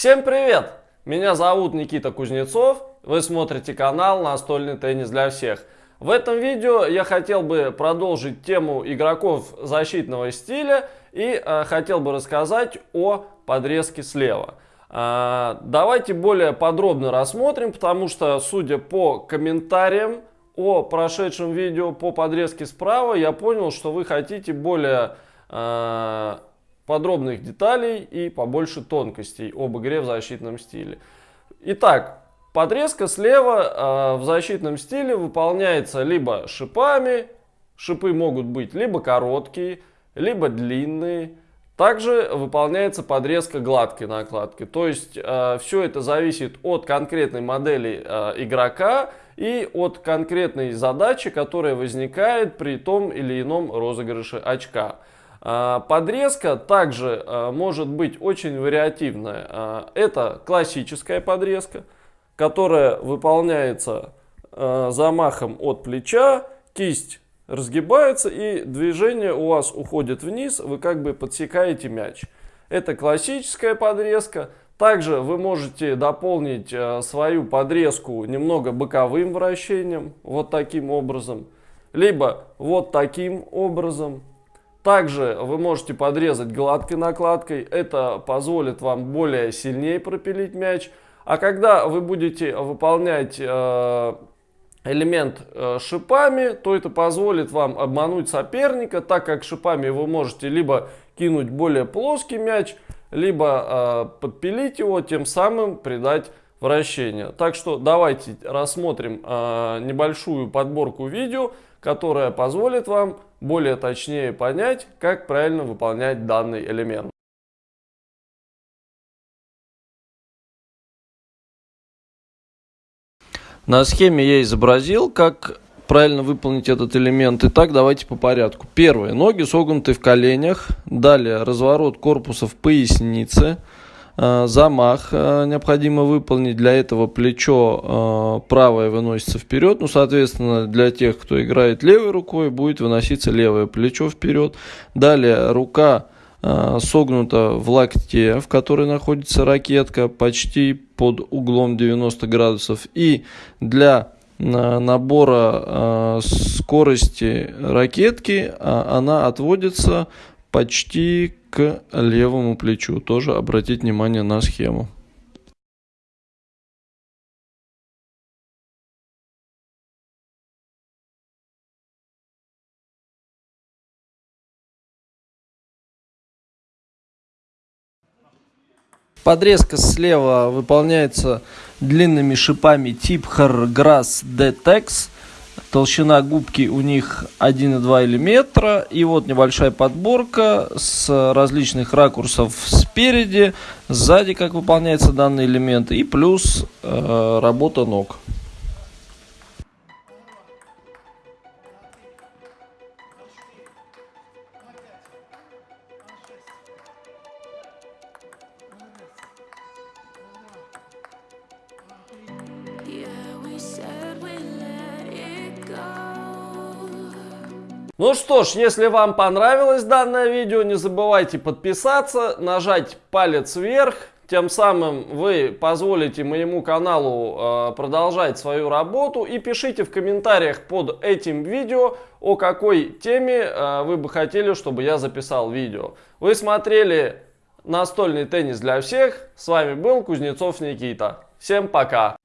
Всем привет! Меня зовут Никита Кузнецов, вы смотрите канал «Настольный теннис для всех». В этом видео я хотел бы продолжить тему игроков защитного стиля и э, хотел бы рассказать о подрезке слева. Э, давайте более подробно рассмотрим, потому что, судя по комментариям о прошедшем видео по подрезке справа, я понял, что вы хотите более э, подробных деталей и побольше тонкостей об игре в защитном стиле. Итак, подрезка слева э, в защитном стиле выполняется либо шипами, шипы могут быть либо короткие, либо длинные. Также выполняется подрезка гладкой накладки. То есть э, все это зависит от конкретной модели э, игрока и от конкретной задачи, которая возникает при том или ином розыгрыше очка. А, подрезка также а, может быть очень вариативная. А, это классическая подрезка, которая выполняется замахом от плеча, кисть разгибается и движение у вас уходит вниз, вы как бы подсекаете мяч. Это классическая подрезка. Также вы можете дополнить свою подрезку немного боковым вращением, вот таким образом, либо вот таким образом. Также вы можете подрезать гладкой накладкой, это позволит вам более сильнее пропилить мяч. А когда вы будете выполнять э, элемент э, шипами, то это позволит вам обмануть соперника, так как шипами вы можете либо кинуть более плоский мяч, либо э, подпилить его, тем самым придать вращение. Так что давайте рассмотрим небольшую подборку видео, которая позволит вам более точнее понять, как правильно выполнять данный элемент. На схеме я изобразил, как правильно выполнить этот элемент. Итак, давайте по порядку. Первое. Ноги согнуты в коленях. Далее разворот корпуса в пояснице. Э, замах э, необходимо выполнить. Для этого плечо э, правое выносится вперед. Ну, соответственно, для тех, кто играет левой рукой, будет выноситься левое плечо вперед. Далее рука согнута в локте, в которой находится ракетка, почти под углом 90 градусов. И для набора скорости ракетки она отводится почти к левому плечу. Тоже обратить внимание на схему. Подрезка слева выполняется длинными шипами тип Hargrass Detex. Толщина губки у них 1,2 мм. И вот небольшая подборка с различных ракурсов спереди, сзади, как выполняется данный элемент, и плюс э, работа ног. Ну что ж, если вам понравилось данное видео, не забывайте подписаться, нажать палец вверх. Тем самым вы позволите моему каналу э, продолжать свою работу. И пишите в комментариях под этим видео, о какой теме э, вы бы хотели, чтобы я записал видео. Вы смотрели настольный теннис для всех. С вами был Кузнецов Никита. Всем пока!